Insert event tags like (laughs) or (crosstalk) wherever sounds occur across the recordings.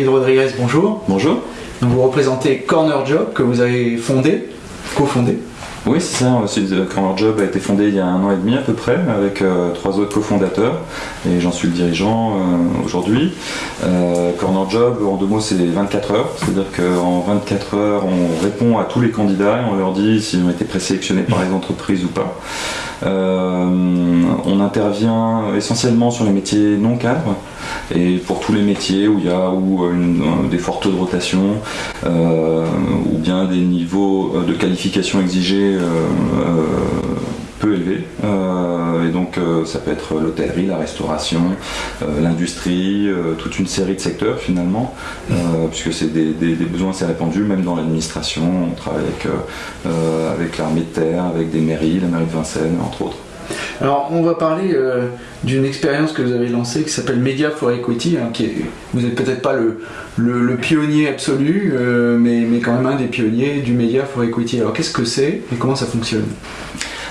David Rodriguez, bonjour. Bonjour. Donc vous représentez Corner Job que vous avez fondé, cofondé. Oui, c'est ça. Corner Job a été fondé il y a un an et demi à peu près, avec euh, trois autres cofondateurs, et j'en suis le dirigeant euh, aujourd'hui. Euh, Corner Job, en deux mots, c'est 24 heures. C'est-à-dire qu'en 24 heures, on répond à tous les candidats et on leur dit s'ils ont été présélectionnés par les entreprises ou pas. On intervient essentiellement sur les métiers non cadres et pour tous les métiers où il y a ou des forts taux de rotation ou bien des niveaux de qualification exigés euh, euh, peu élevé. Euh, et donc ça peut être l'hôtellerie, la restauration, l'industrie, toute une série de secteurs finalement, puisque c'est des, besoins assez répandus, même dans l'administration. On travaille avec, avec l'armée de terre, avec des mairies, la mairie de Vincennes, entre autres. Alors, on va parler d'une expérience que vous avez lancée qui s'appelle Media for Equity. Hein, qui vous n'êtes peut-être pas le, le, pionnier absolu, mais, mais, quand même un des pionniers du Media for Equity. Alors, qu'est-ce que c'est et comment ça fonctionne?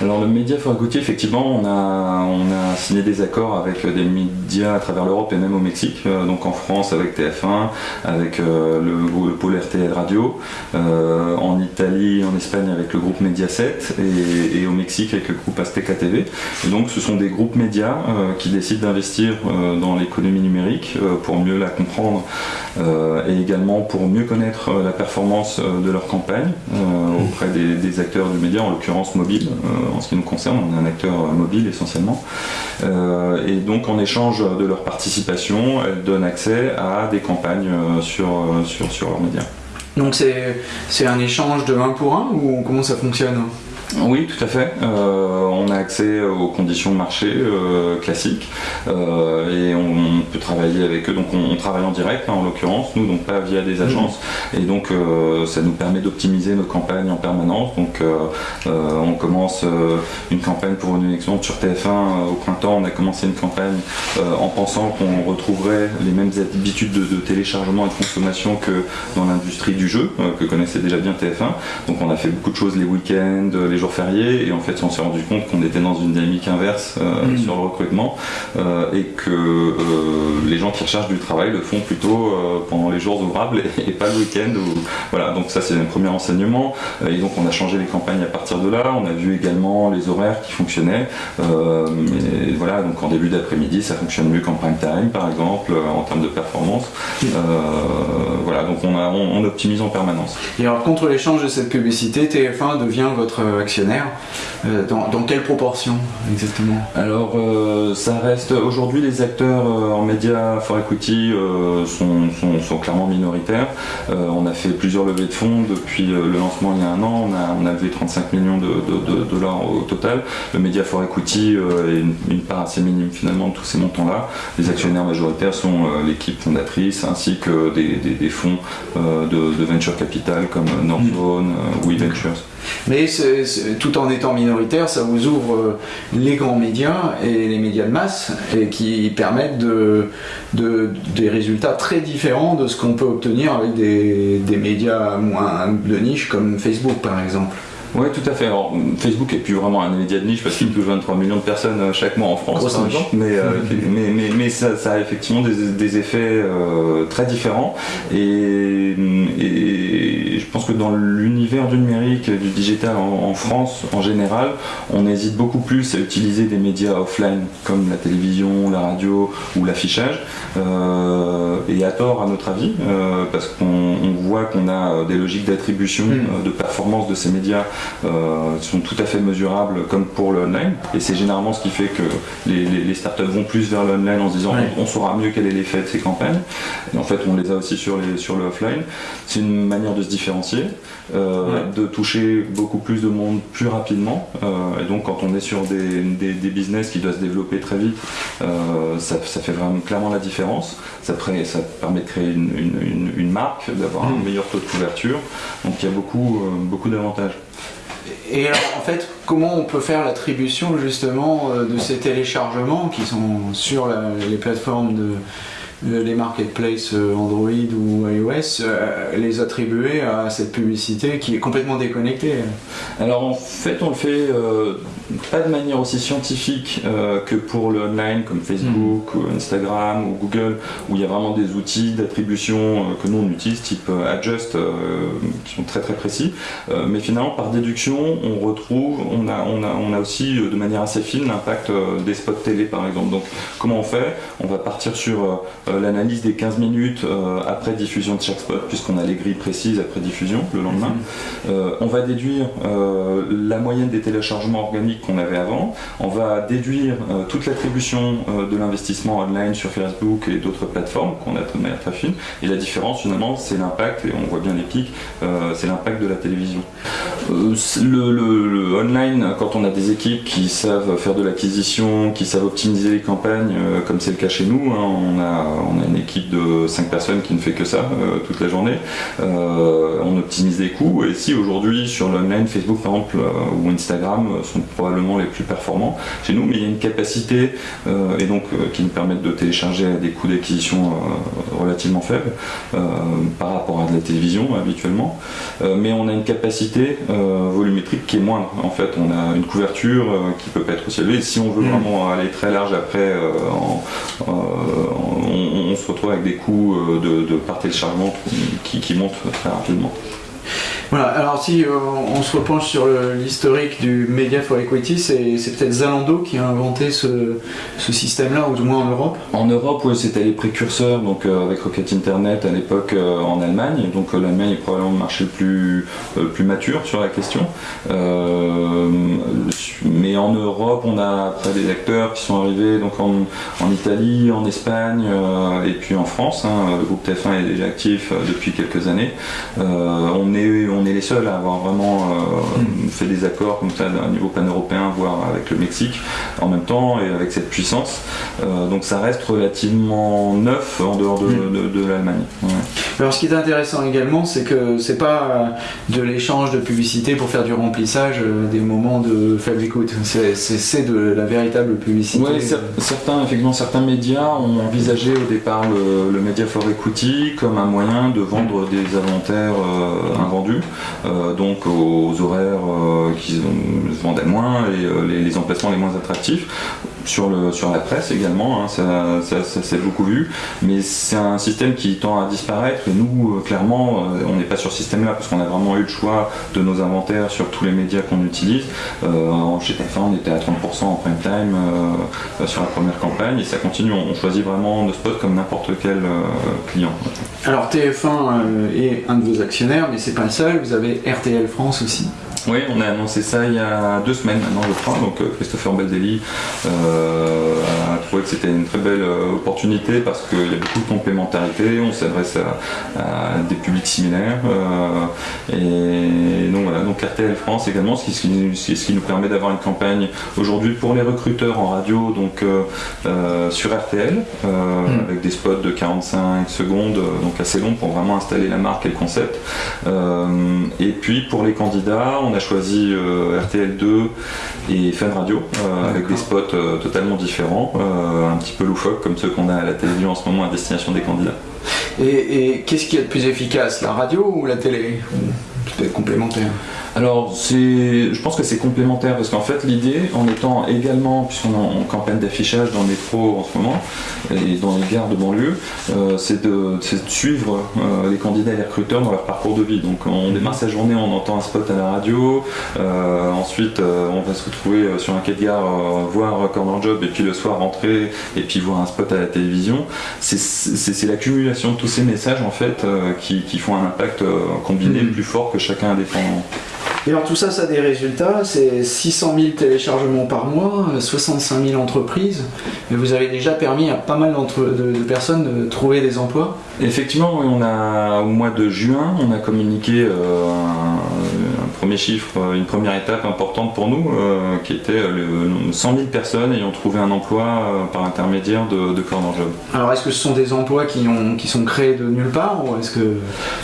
Alors le Média Fort Gauthier, effectivement, on a, signé des accords avec des médias à travers l'Europe et même au Mexique, euh, donc en France avec TF1, avec euh, le, le, pôle RTL Radio, euh, en Italie, en Espagne avec le groupe Mediaset et, et au Mexique avec le groupe Azteca TV. Et donc ce sont des groupes médias qui décident d'investir dans l'économie numérique pour mieux la comprendre et également pour mieux connaître la performance de leur campagne auprès des, des, acteurs du média, en l'occurrence mobile en ce qui nous concerne, on est un acteur mobile essentiellement. Euh, et donc en échange de leur participation, elles donnent accès à des campagnes euh, sur, euh, sur, sur leurs médias. Donc c'est un échange de 1 pour 1 ou comment ça fonctionne? Oui, tout à fait. Euh, on a accès aux conditions de marché euh, classiques euh, et on, peut travailler avec eux. Donc on, travaille en direct hein, en l'occurrence, nous, donc pas via des agences. Mmh. Et donc ça nous permet d'optimiser nos campagnes en permanence. Donc on commence une campagne pour une élection sur TF1 au printemps. On a commencé une campagne en pensant qu'on retrouverait les mêmes habitudes de, de, téléchargement et de consommation que dans l'industrie du jeu, que connaissait déjà bien TF1. Donc on a fait beaucoup de choses les week-ends, les fériés et en fait on s'est rendu compte qu'on était dans une dynamique inverse euh, mm. sur le recrutement euh, et que euh, les gens qui recherchent du travail le font plutôt pendant les jours ouvrables (laughs) et, pas le week-end. Voilà, donc ça c'est un premier enseignement et donc on a changé les campagnes à partir de là, on a vu également les horaires qui fonctionnaient et voilà, donc en début d'après-midi ça fonctionne mieux qu'en prime time par exemple en termes de performance. Mm. voilà, donc on, a, on, optimise en permanence. Et alors contre l'échange de cette publicité, TF1 devient votre euh, dans, quelle proportion exactement? Alors euh, ça reste aujourd'hui les acteurs euh, en médias for equity sont, sont, clairement minoritaires. on a fait plusieurs levées de fonds depuis le lancement il y a un an. On a, on a levé 35 millions de, dollars au total. Le média for equity est une, part assez minime finalement de tous ces montants-là. Les actionnaires majoritaires sont l'équipe fondatrice ainsi que des, fonds de, venture capital comme Northzone ou eVentures. Mais tout en étant minoritaire, ça vous ouvre euh, les grands médias et les médias de masse et qui permettent de, des résultats très différents de ce qu'on peut obtenir avec des, des médias moins de niche comme Facebook par exemple. Oui, tout à fait. Alors, Facebook est plus vraiment un média de niche parce qu'il touche 23 millions de personnes euh, chaque mois en France, par exemple. Mais, euh, (laughs) mais, mais, mais ça, a effectivement des, effets euh, très différents. Et, je pense que dans l'univers du numérique, du digital en, France, en général, on hésite beaucoup plus à utiliser des médias offline comme la télévision, la radio ou l'affichage. et à tort, à notre avis, parce qu'on voit qu'on a des logiques d'attribution, hmm. de performance de ces médias sont tout à fait mesurables comme pour le online. Et c'est généralement ce qui fait que les, startups vont plus vers le online en se disant on, saura mieux quel est l'effet de ces campagnes. Et en fait, on les a aussi sur, les, sur le offline. C'est une manière de se différencier, euh, de toucher beaucoup plus de monde plus rapidement. Euh, et donc, quand on est sur des, des, business qui doivent se développer très vite, ça, ça, fait vraiment clairement la différence. Ça, ça permet de créer une, une, une marque, d'avoir un mm. meilleur taux de couverture. Donc, il y a beaucoup, beaucoup d'avantages. Et alors, en fait, comment on peut faire l'attribution justement euh, de ces téléchargements qui sont sur les plateformes de, les marketplaces euh, Android ou iOS, euh, les attribuer à cette publicité qui est complètement déconnectée Alors en fait, on le fait pas de manière aussi scientifique que pour le online comme Facebook, ou Instagram ou Google, où il y a vraiment des outils d'attribution que nous on utilise, type Adjust, qui sont très très précis. mais finalement, par déduction, on retrouve, on a, on a, on a aussi de manière assez fine l'impact des spots télé par exemple. Donc comment on fait? On va partir sur l'analyse des 15 minutes après diffusion de chaque spot, puisqu'on a les grilles précises après diffusion le lendemain. Mhm. Euh, on va déduire euh, la moyenne des téléchargements organiques qu'on avait avant. On va déduire euh, toute l'attribution de l'investissement online sur Facebook et d'autres plateformes qu'on a de manière très fine. Et la différence finalement, c'est l'impact, et on voit bien les pics, c'est l'impact de la télévision. Le, online, quand on a des équipes qui savent faire de l'acquisition, qui savent optimiser les campagnes, comme c'est le cas chez nous, hein, on, a, on a une équipe de 5 personnes qui ne fait que ça toute la journée. on optimise les coûts et si aujourd'hui sur l'online, Facebook par exemple euh, ou Instagram euh, sont probablement les plus performants chez nous, mais il y a une capacité euh, et donc qui nous permettent de télécharger à des coûts d'acquisition relativement faibles par rapport à de la télévision habituellement, mais on a une capacité volumétrique qui est moindre. En fait, on a une couverture qui peut pas être aussi élevée. Si on veut mm. vraiment aller très large après, on, se retrouve avec des coûts de, de par qui montent très rapidement. Voilà, alors si euh, on se repenche sur l'historique du Media for Equity, c'est peut-être Zalando qui a inventé ce, système-là, ou du moins en Europe En Europe, oui, c'était les précurseurs, donc euh, avec Rocket Internet à l'époque euh, en Allemagne, donc l'Allemagne est probablement le marché le plus, mature sur la question. mais en Europe, on a après des acteurs qui sont arrivés donc en, Italie, en Espagne et puis en France. Hein. le groupe TF1 est déjà actif depuis quelques années. on est, est les seuls à avoir vraiment euh, fait des accords comme ça à un niveau pan-européen, voire avec le Mexique en même temps et avec cette puissance. Euh, donc ça reste relativement neuf en dehors de, mm. l'Allemagne. Alors ce qui est intéressant également, c'est que c'est pas de l'échange de publicité pour faire du remplissage euh, des moments de faible écoute. C'est de la véritable publicité. Oui, certains, effectivement, certains médias ont envisagé au départ le, Media for Equity comme un moyen de vendre des inventaires invendus. Euh, donc aux horaires euh, qui se vendaient moins et euh, les, emplacements les moins attractifs sur, le, sur la presse également, hein, ça, s'est beaucoup vu, mais c'est un système qui tend à disparaître nous, euh, clairement, euh, on n'est pas sur ce système-là parce qu'on a vraiment eu le choix de nos inventaires sur tous les médias qu'on utilise. Euh, chez TF1, on était à 30% en prime time sur la première campagne et ça continue, on choisit vraiment nos spots comme n'importe quel client. Alors TF1 est un de vos actionnaires, mais c'est pas le seul, vous avez RTL France aussi. Oui, on a annoncé ça il y a deux semaines maintenant, je crois. Donc euh, Christopher Beldelli euh, a trouvé que c'était une très belle euh, opportunité parce qu'il y a beaucoup de complémentarité, on s'adresse à, des publics similaires. et donc voilà, donc RTL France également, ce qui, ce qui nous permet d'avoir une campagne aujourd'hui pour les recruteurs en radio, donc sur RTL, hmm. avec des spots de 45 secondes, donc assez longs pour vraiment installer la marque et le concept. et puis pour les candidats, on a choisi euh, RTL2 et Fun Radio euh, avec des spots euh, totalement différents, un petit peu loufoques comme ceux qu'on a à la télévision en ce moment à destination des candidats. Et, qu'est-ce qui est le plus efficace, la radio ou la télé? Peut-être complémentaire alors, je pense que c'est complémentaire parce qu'en fait, l'idée, en étant également, puisqu'on est en campagne d'affichage dans le métro en ce moment et dans les gares de banlieue, euh, c'est de, suivre euh, les candidats et les recruteurs dans leur parcours de vie. Donc, on démarre sa journée, on entend un spot à la radio, euh, ensuite, on va se retrouver sur un quai de gare, voir Corner Job et puis le soir rentrer et puis voir un spot à la télévision. C'est l'accumulation de tous ces messages en fait qui, font un impact combiné mhm. plus fort que chacun indépendant. Et alors tout ça, ça a des résultats, c'est 600 000 téléchargements par mois, 65 000 entreprises, mais vous avez déjà permis à pas mal de, personnes de trouver des emplois. Effectivement, on a, au mois de juin, on a communiqué euh, premier chiffre, une première étape importante pour nous, euh, qui était le, 100 000 personnes ayant trouvé un emploi euh, par intermédiaire de, de Corner Job. Alors est-ce que ce sont des emplois qui, ont, qui sont créés de nulle part ou est-ce que...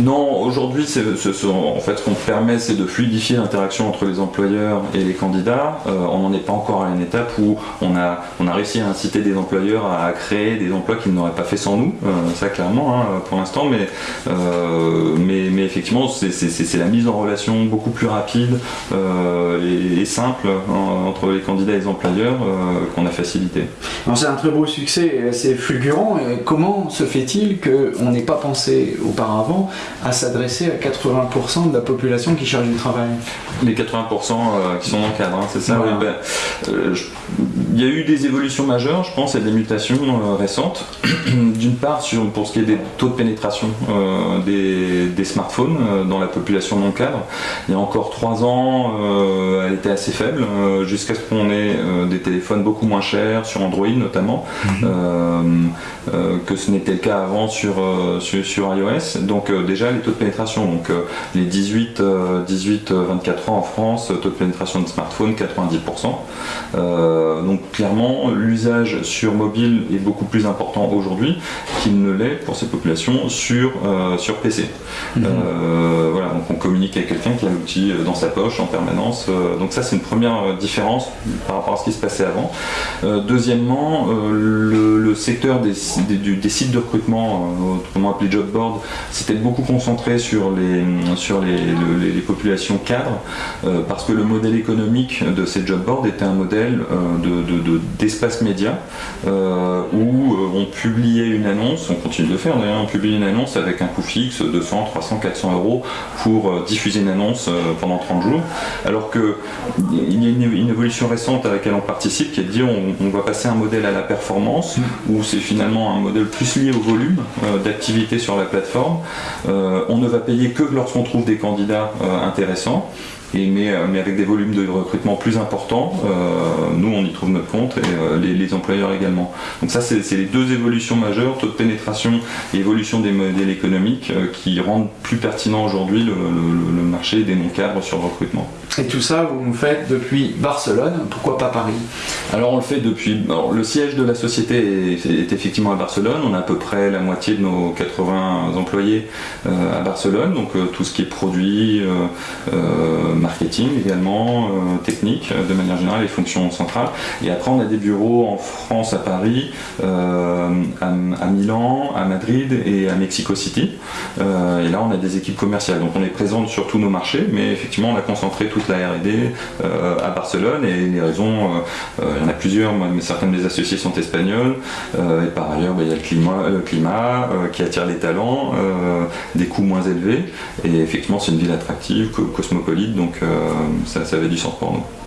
Non, aujourd'hui, en fait, ce qu'on permet, c'est de fluidifier l'interaction entre les employeurs et les candidats. Euh, on n'en est pas encore à une étape où on a, on a réussi à inciter des employeurs à créer des emplois qu'ils n'auraient pas fait sans nous, euh, ça clairement hein, pour l'instant, mais, euh, mais, mais, effectivement c'est la mise en relation beaucoup plus rapide et, simple hein, entre les candidats et les employeurs qu'on a facilité. C'est un très beau succès, c'est fulgurant. Comment se fait-il qu'on n'ait pas pensé auparavant à s'adresser à 80% de la population qui cherche du travail? Les 80% qui sont dans le cadre, hein, c'est ça ben, Il y a eu des évolutions majeures, je pense, et des mutations récentes. (clears throat) D'une part, sur, pour ce qui est des taux de pénétration des, des, smartphones dans la population non cadre, il y a encore trois ans, elle était assez faible, jusqu'à ce qu'on ait des téléphones beaucoup moins chers, sur Android notamment, mhm. que ce n'était le cas avant sur, sur, iOS. Donc déjà les taux de pénétration, donc les 18, 18 24 ans en France, taux de pénétration de smartphone 90%. donc clairement l'usage sur mobile est beaucoup plus important aujourd'hui qu'il ne l'est pour ces populations sur, sur PC. Mhm. voilà, donc on communique avec quelqu'un qui a l'outil dans sa poche en permanence. donc ça c'est une première différence par rapport à ce qui se passait avant. deuxièmement, le, secteur des, sites de recrutement, autrement appelé job board, s'était beaucoup concentré sur les, populations cadres, parce que le modèle économique de ces job boards était un modèle d'espace de, média, où on publiait une annonce, on continue de le faire on publie une annonce avec un coût fixe, 200, 300, 400 euros, pour diffuser une annonce pendant 30 jours, alors qu'il y a une, évolution récente à laquelle on participe, qui est de dire on, va passer un modèle à la performance, mm. où c'est finalement un modèle plus lié au volume d'activité sur la plateforme. on ne va payer que lorsqu'on trouve des candidats intéressants. Euh, mais, avec des volumes de recrutement plus importants, euh, nous on y trouve notre compte et euh, les, employeurs également. Donc ça c'est les deux évolutions majeures, taux de pénétration et évolution des modèles économiques qui rendent plus pertinent aujourd'hui le, marché des non-cadres sur le recrutement. Et tout ça, vous le faites depuis Barcelone, pourquoi pas Paris? Alors on le fait depuis... le siège de la société est, effectivement à Barcelone, on a à peu près la moitié de nos 80 employés à Barcelone, donc tout ce qui est produit, marketing également, euh, technique de manière générale, les fonctions centrales. Et après on a des bureaux en France, à Paris, euh, à, Milan, à Madrid et à Mexico City. Euh, et là on a des équipes commerciales. Donc on est présent sur tous nos marchés, mais effectivement on a concentré toute la R&D à Barcelone et les raisons, il y en a plusieurs, mais certaines des associés sont espagnols. et par ailleurs bah, il y a le climat, le climat qui attire les talents, des coûts moins élevés. Et effectivement c'est une ville attractive, cosmopolite. Donc donc euh, ça, ça avait du sens pour nous.